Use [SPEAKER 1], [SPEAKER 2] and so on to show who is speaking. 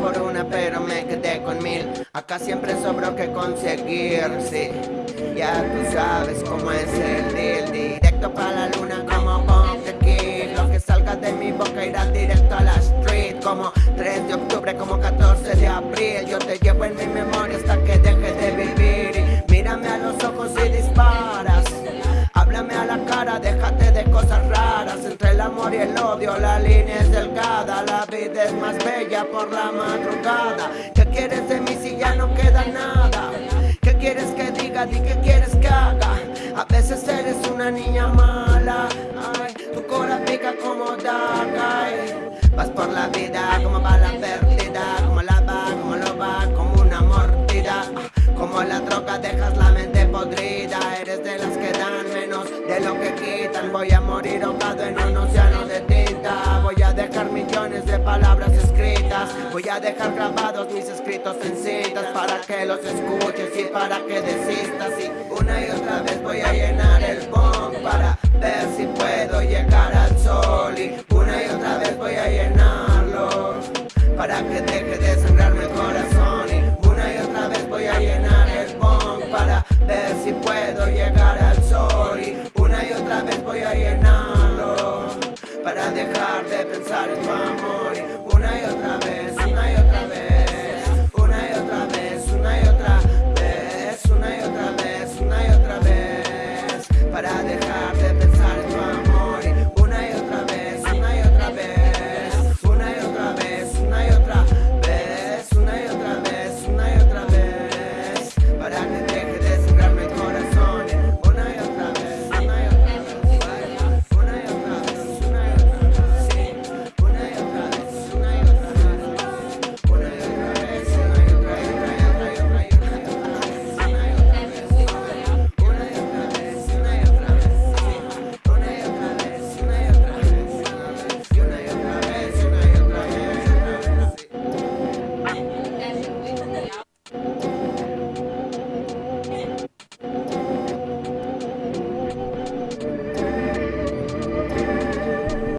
[SPEAKER 1] por una pero me quedé con mil. Acá siempre sobro que conseguir, sí. Ya tú sabes cómo es el deal. Directo para la luna como Bomb Lo que salga de mi boca irá directo a la street. Como 3 de octubre, como 14 de abril. Yo te llevo en mi memoria hasta que deje de vivir. Mírame a los ojos y disparas. Háblame a la cara, déjate de cosas raras. Entre el amor y el odio la línea es La vida es más bella por la madrugada. ¿Qué quieres de mí si ya no queda nada? ¿Qué quieres que diga? Di qué quieres que haga. A veces eres una niña mala. Ay, tu cora pica como daga. Vas por la vida como bala perdida Como la va, como lo va, como una mordida. Como la droga dejas la mente podrida. Eres de las que dan menos de lo que quitan. Voy a morir ahogado en un océano Voy a dejar grabados mis escritos en cintas Para que los escuches y para que desistas. Y una y otra vez voy a llenar el bong Para ver si puedo llegar al sol. Y una y otra vez voy a llenarlo Para que deje de sangrarme el corazón. Y una y otra vez voy a llenar el bong Para ver si puedo llegar al sol. Y una y otra vez voy a llenarlo Para dejar de pensar en tu amor. Y una para dejar